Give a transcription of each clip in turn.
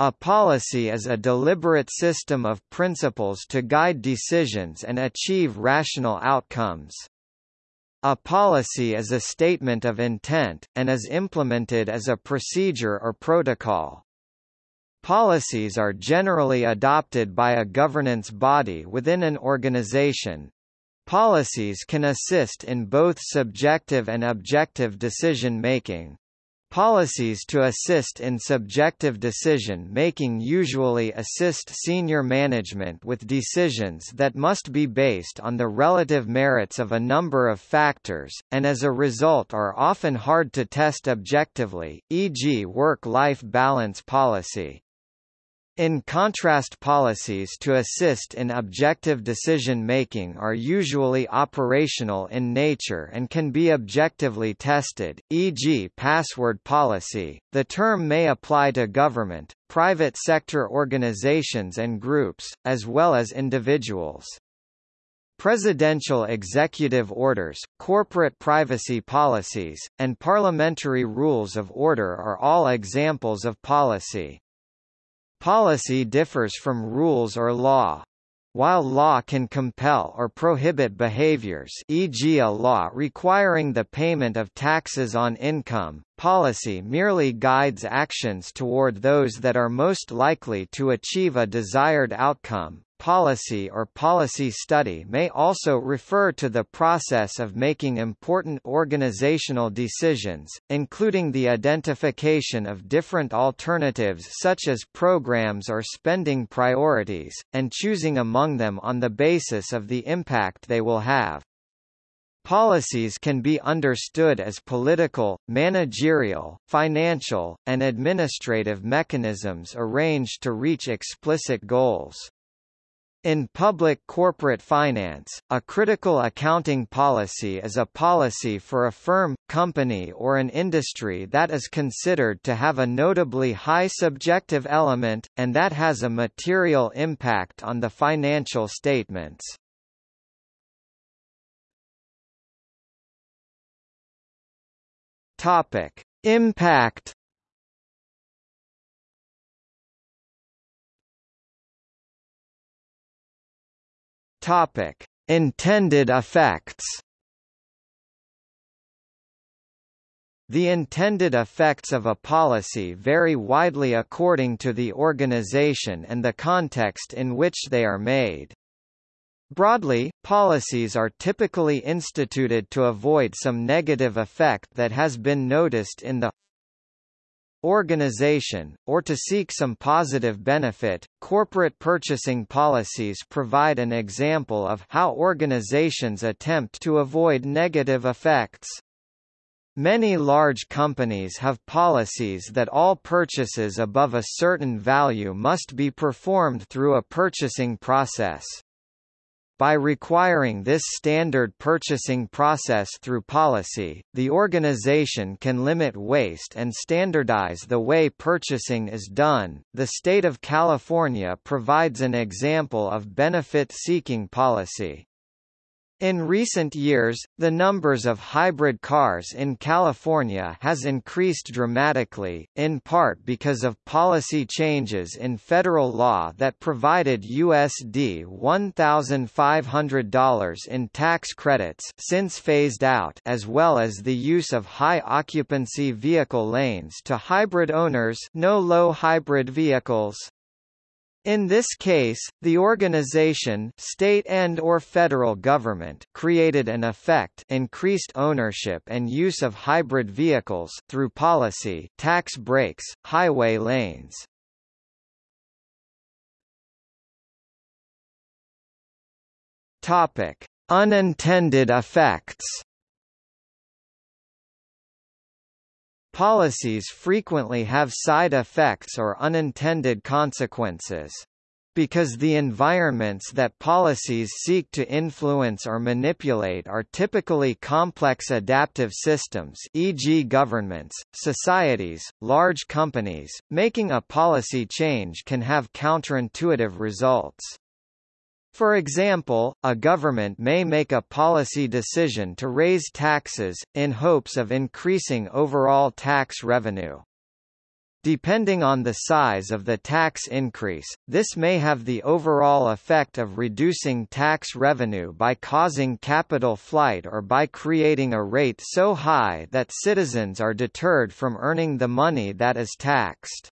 A policy is a deliberate system of principles to guide decisions and achieve rational outcomes. A policy is a statement of intent, and is implemented as a procedure or protocol. Policies are generally adopted by a governance body within an organization. Policies can assist in both subjective and objective decision-making. Policies to assist in subjective decision-making usually assist senior management with decisions that must be based on the relative merits of a number of factors, and as a result are often hard to test objectively, e.g. work-life balance policy. In contrast policies to assist in objective decision-making are usually operational in nature and can be objectively tested, e.g. password policy. The term may apply to government, private sector organizations and groups, as well as individuals. Presidential executive orders, corporate privacy policies, and parliamentary rules of order are all examples of policy. Policy differs from rules or law. While law can compel or prohibit behaviors e.g. a law requiring the payment of taxes on income, policy merely guides actions toward those that are most likely to achieve a desired outcome, policy or policy study may also refer to the process of making important organizational decisions, including the identification of different alternatives such as programs or spending priorities, and choosing among them on the basis of the impact they will have. Policies can be understood as political, managerial, financial, and administrative mechanisms arranged to reach explicit goals. In public corporate finance, a critical accounting policy is a policy for a firm, company or an industry that is considered to have a notably high subjective element, and that has a material impact on the financial statements. Topic. Impact Topic: Intended effects. The intended effects of a policy vary widely according to the organization and the context in which they are made. Broadly, policies are typically instituted to avoid some negative effect that has been noticed in the organization, or to seek some positive benefit. Corporate purchasing policies provide an example of how organizations attempt to avoid negative effects. Many large companies have policies that all purchases above a certain value must be performed through a purchasing process. By requiring this standard purchasing process through policy, the organization can limit waste and standardize the way purchasing is done. The state of California provides an example of benefit-seeking policy. In recent years, the numbers of hybrid cars in California has increased dramatically, in part because of policy changes in federal law that provided USD $1,500 in tax credits since phased out as well as the use of high-occupancy vehicle lanes to hybrid owners no low hybrid vehicles. In this case, the organization state and or federal government created an effect increased ownership and use of hybrid vehicles through policy tax breaks, highway lanes. Topic: Unintended effects Policies frequently have side effects or unintended consequences. Because the environments that policies seek to influence or manipulate are typically complex adaptive systems e.g. governments, societies, large companies, making a policy change can have counterintuitive results. For example, a government may make a policy decision to raise taxes, in hopes of increasing overall tax revenue. Depending on the size of the tax increase, this may have the overall effect of reducing tax revenue by causing capital flight or by creating a rate so high that citizens are deterred from earning the money that is taxed.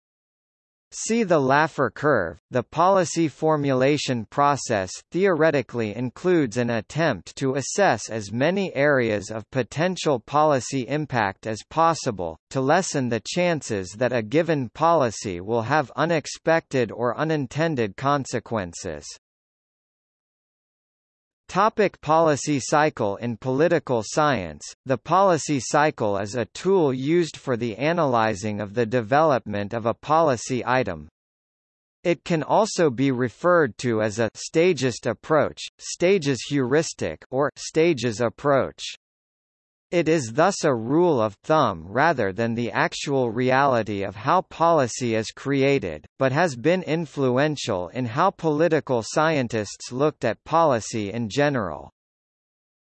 See the Laffer curve. The policy formulation process theoretically includes an attempt to assess as many areas of potential policy impact as possible, to lessen the chances that a given policy will have unexpected or unintended consequences. Topic policy cycle In political science, the policy cycle is a tool used for the analyzing of the development of a policy item. It can also be referred to as a stagist approach, stages heuristic or stages approach. It is thus a rule of thumb rather than the actual reality of how policy is created, but has been influential in how political scientists looked at policy in general.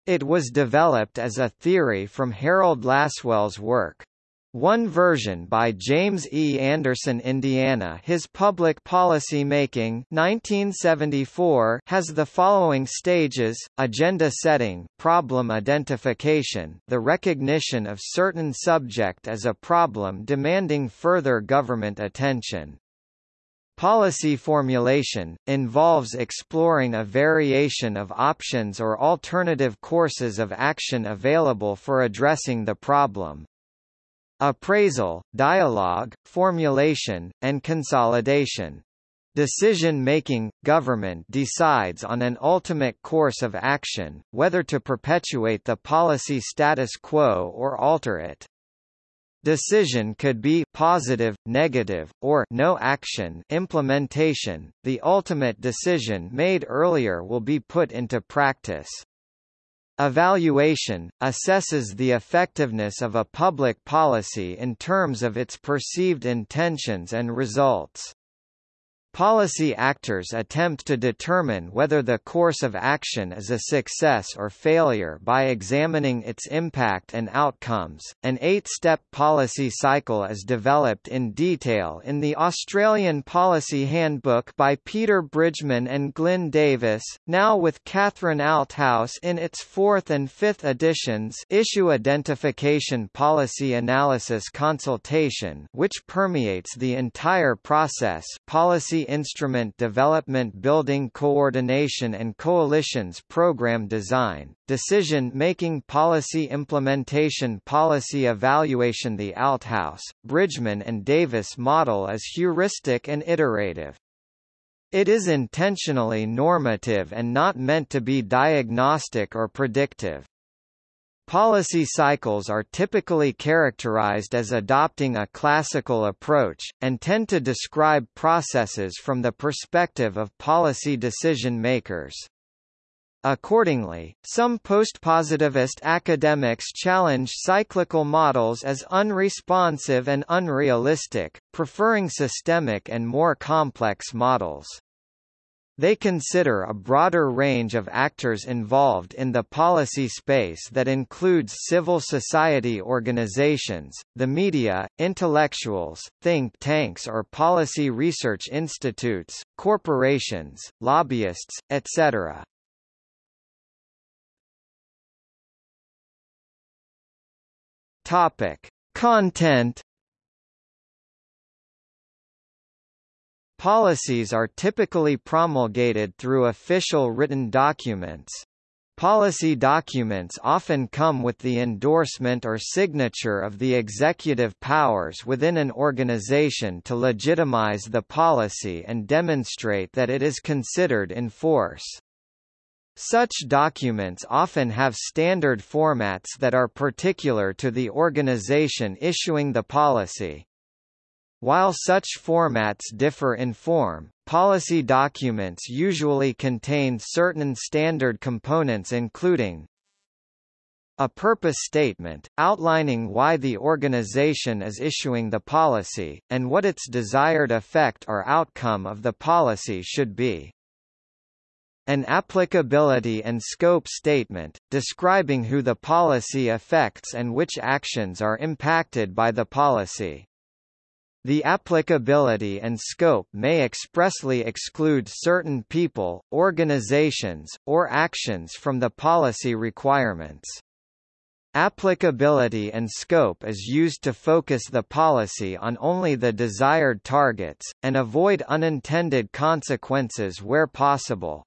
It was developed as a theory from Harold Lasswell's work. One version by James E. Anderson Indiana His Public Policy Making 1974 has the following stages, agenda setting problem identification the recognition of certain subject as a problem demanding further government attention. Policy formulation, involves exploring a variation of options or alternative courses of action available for addressing the problem. Appraisal, dialogue, formulation, and consolidation. Decision-making, government decides on an ultimate course of action, whether to perpetuate the policy status quo or alter it. Decision could be positive, negative, or no action implementation. The ultimate decision made earlier will be put into practice. Evaluation, assesses the effectiveness of a public policy in terms of its perceived intentions and results. Policy actors attempt to determine whether the course of action is a success or failure by examining its impact and outcomes. An eight-step policy cycle is developed in detail in the Australian Policy Handbook by Peter Bridgman and Glyn Davis, now with Catherine Althaus in its fourth and fifth editions Issue Identification Policy Analysis Consultation which permeates the entire process policy Instrument Development Building Coordination and Coalitions Program Design, Decision-Making Policy Implementation Policy Evaluation The Althaus, Bridgman and Davis model is heuristic and iterative. It is intentionally normative and not meant to be diagnostic or predictive. Policy cycles are typically characterized as adopting a classical approach, and tend to describe processes from the perspective of policy decision makers. Accordingly, some postpositivist academics challenge cyclical models as unresponsive and unrealistic, preferring systemic and more complex models. They consider a broader range of actors involved in the policy space that includes civil society organizations, the media, intellectuals, think tanks or policy research institutes, corporations, lobbyists, etc. Topic: Content Policies are typically promulgated through official written documents. Policy documents often come with the endorsement or signature of the executive powers within an organization to legitimize the policy and demonstrate that it is considered in force. Such documents often have standard formats that are particular to the organization issuing the policy. While such formats differ in form, policy documents usually contain certain standard components including a purpose statement, outlining why the organization is issuing the policy, and what its desired effect or outcome of the policy should be. An applicability and scope statement, describing who the policy affects and which actions are impacted by the policy. The applicability and scope may expressly exclude certain people, organizations, or actions from the policy requirements. Applicability and scope is used to focus the policy on only the desired targets, and avoid unintended consequences where possible.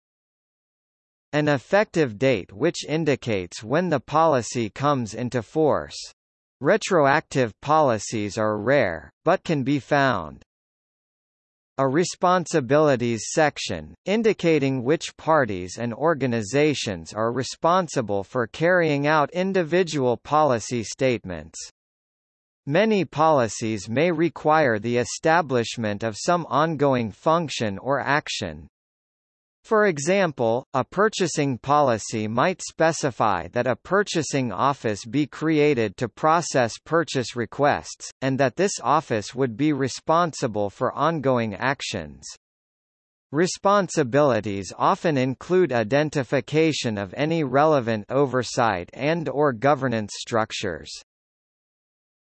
An effective date which indicates when the policy comes into force. Retroactive policies are rare, but can be found. A responsibilities section, indicating which parties and organizations are responsible for carrying out individual policy statements. Many policies may require the establishment of some ongoing function or action, for example, a purchasing policy might specify that a purchasing office be created to process purchase requests, and that this office would be responsible for ongoing actions. Responsibilities often include identification of any relevant oversight and or governance structures.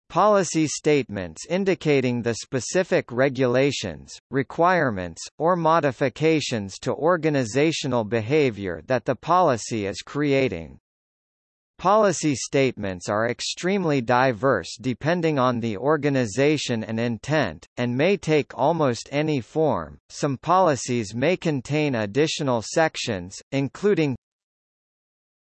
Policy statements indicating the specific regulations, requirements, or modifications to organizational behavior that the policy is creating. Policy statements are extremely diverse depending on the organization and intent, and may take almost any form. Some policies may contain additional sections, including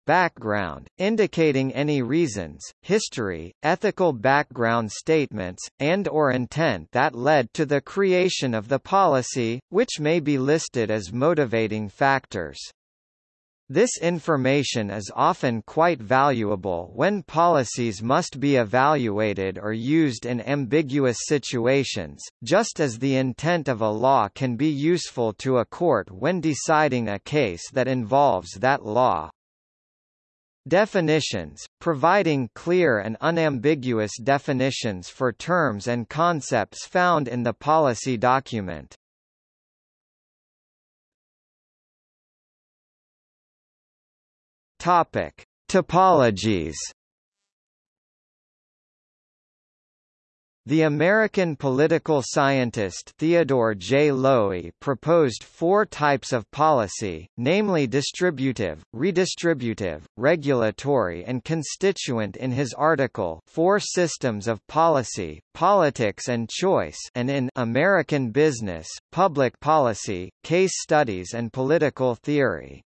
Background, indicating any reasons, history, ethical background statements, and or intent that led to the creation of the policy, which may be listed as motivating factors. This information is often quite valuable when policies must be evaluated or used in ambiguous situations, just as the intent of a law can be useful to a court when deciding a case that involves that law. Definitions, providing clear and unambiguous definitions for terms and concepts found in the policy document. Topic: Typologies The American political scientist Theodore J. Lowi proposed four types of policy, namely distributive, redistributive, regulatory and constituent in his article Four Systems of Policy, Politics and Choice and in American Business, Public Policy, Case Studies and Political Theory.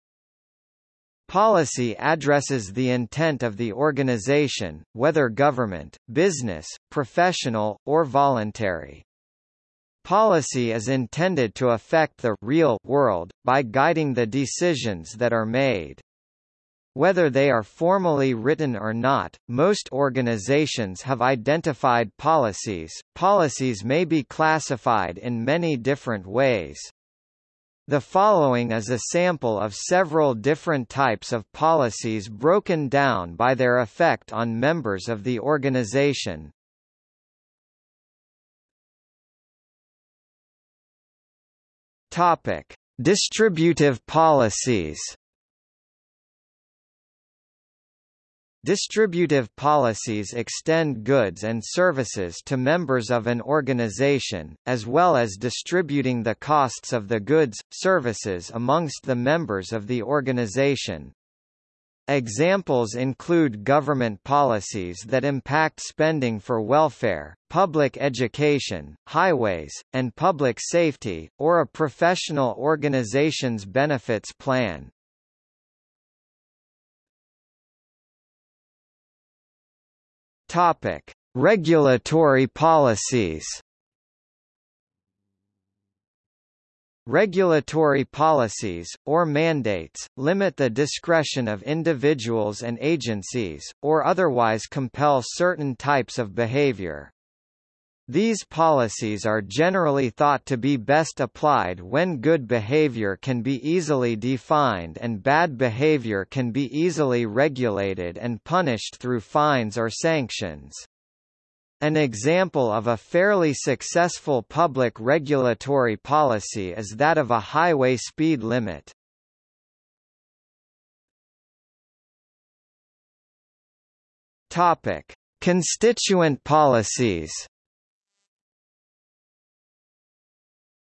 Policy addresses the intent of the organization, whether government, business, professional, or voluntary. Policy is intended to affect the real world, by guiding the decisions that are made. Whether they are formally written or not, most organizations have identified policies. Policies may be classified in many different ways. The following is a sample of several different types of policies broken down by their effect on members of the organization. Topic: Distributive policies. Distributive policies extend goods and services to members of an organization, as well as distributing the costs of the goods, services amongst the members of the organization. Examples include government policies that impact spending for welfare, public education, highways, and public safety, or a professional organization's benefits plan. Topic: Regulatory policies. Regulatory policies, or mandates, limit the discretion of individuals and agencies, or otherwise compel certain types of behavior. These policies are generally thought to be best applied when good behavior can be easily defined and bad behavior can be easily regulated and punished through fines or sanctions. An example of a fairly successful public regulatory policy is that of a highway speed limit. Topic: Constituent policies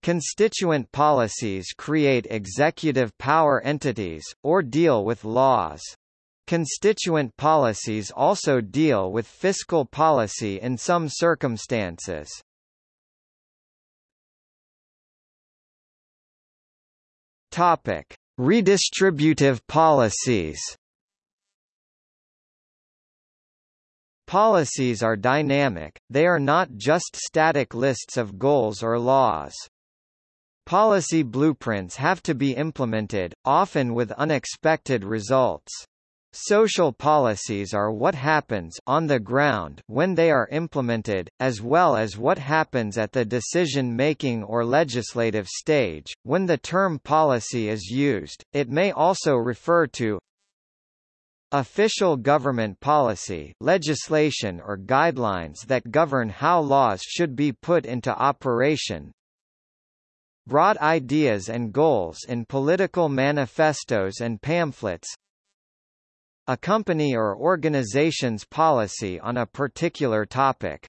Constituent policies create executive power entities, or deal with laws. Constituent policies also deal with fiscal policy in some circumstances. Topic: Redistributive policies. Policies are dynamic, they are not just static lists of goals or laws. Policy blueprints have to be implemented, often with unexpected results. Social policies are what happens on the ground when they are implemented, as well as what happens at the decision-making or legislative stage. When the term policy is used, it may also refer to official government policy legislation or guidelines that govern how laws should be put into operation, broad ideas and goals in political manifestos and pamphlets, a company or organization's policy on a particular topic.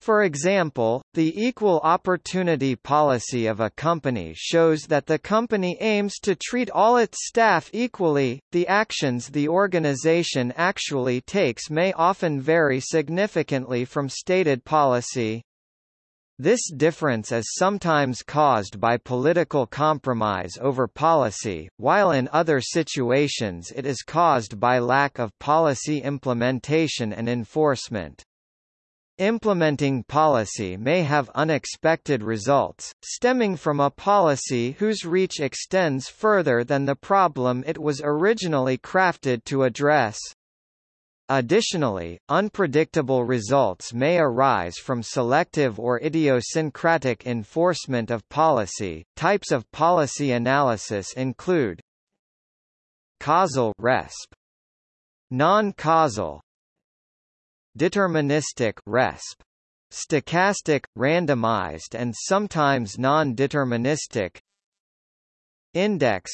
For example, the equal opportunity policy of a company shows that the company aims to treat all its staff equally. The actions the organization actually takes may often vary significantly from stated policy. This difference is sometimes caused by political compromise over policy, while in other situations it is caused by lack of policy implementation and enforcement. Implementing policy may have unexpected results, stemming from a policy whose reach extends further than the problem it was originally crafted to address. Additionally, unpredictable results may arise from selective or idiosyncratic enforcement of policy. Types of policy analysis include causal RESP, non-causal, deterministic RESP, stochastic, randomized and sometimes non-deterministic, index,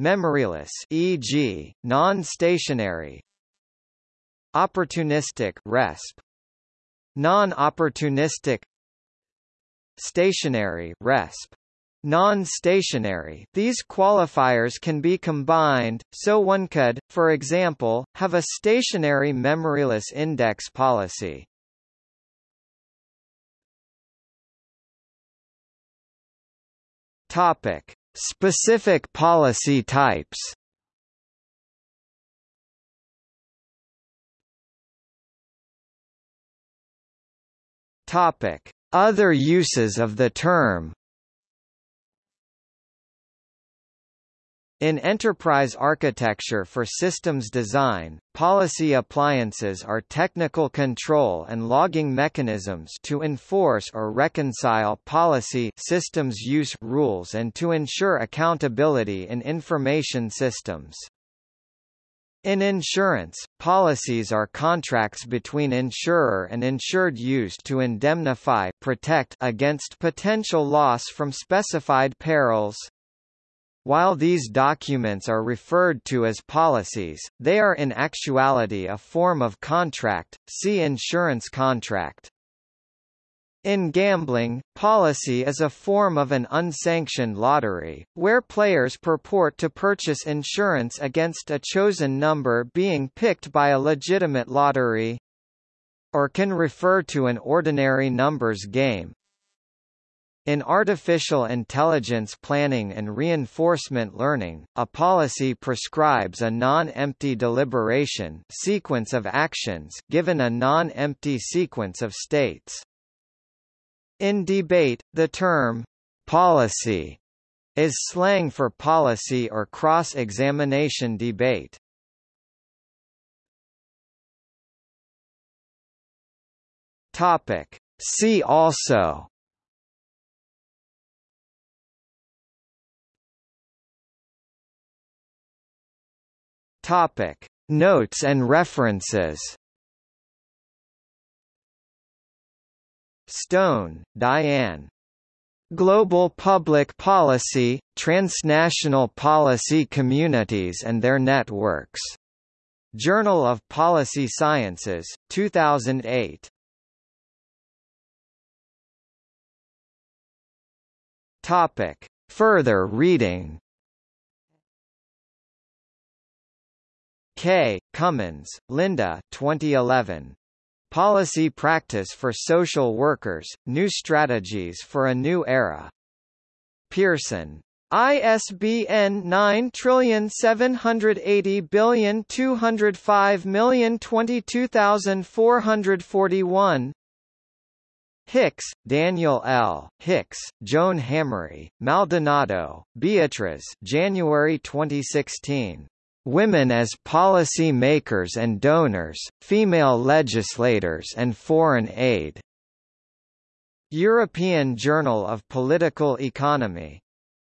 memoryless e.g., non-stationary, Opportunistic RESP Non-opportunistic Stationary RESP Non-stationary These qualifiers can be combined, so one could, for example, have a stationary memoryless index policy. Topic: Specific policy types. Topic: Other uses of the term. In enterprise architecture for systems design, policy appliances are technical control and logging mechanisms to enforce or reconcile policy systems use rules and to ensure accountability in information systems. In insurance, policies are contracts between insurer and insured used to indemnify protect against potential loss from specified perils. While these documents are referred to as policies, they are in actuality a form of contract, see insurance contract. In gambling, policy is a form of an unsanctioned lottery, where players purport to purchase insurance against a chosen number being picked by a legitimate lottery. Or can refer to an ordinary numbers game. In artificial intelligence planning and reinforcement learning, a policy prescribes a non-empty deliberation sequence of actions given a non-empty sequence of states. In debate, the term policy is slang for policy or cross-examination debate. Topic. See also Topic. Notes and references Stone, Diane. Global Public Policy, Transnational Policy Communities and Their Networks. Journal of Policy Sciences, 2008. Topic. Further reading K. Cummins, Linda 2011. Policy Practice for Social Workers, New Strategies for a New Era. Pearson. ISBN 9780205022441 Hicks, Daniel L. Hicks, Joan Hamory, Maldonado, Beatriz January 2016. Women as Policy Makers and Donors, Female Legislators and Foreign Aid. European Journal of Political Economy.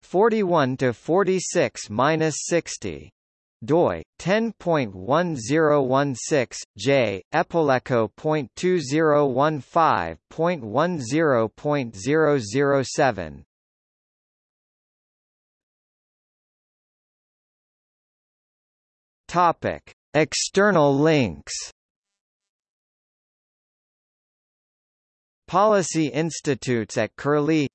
41 to 46-60 doi 10.1016 j epileco.2015.10.007 topic. External links Policy Institutes at Curlie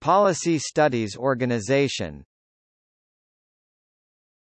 Policy Studies Organization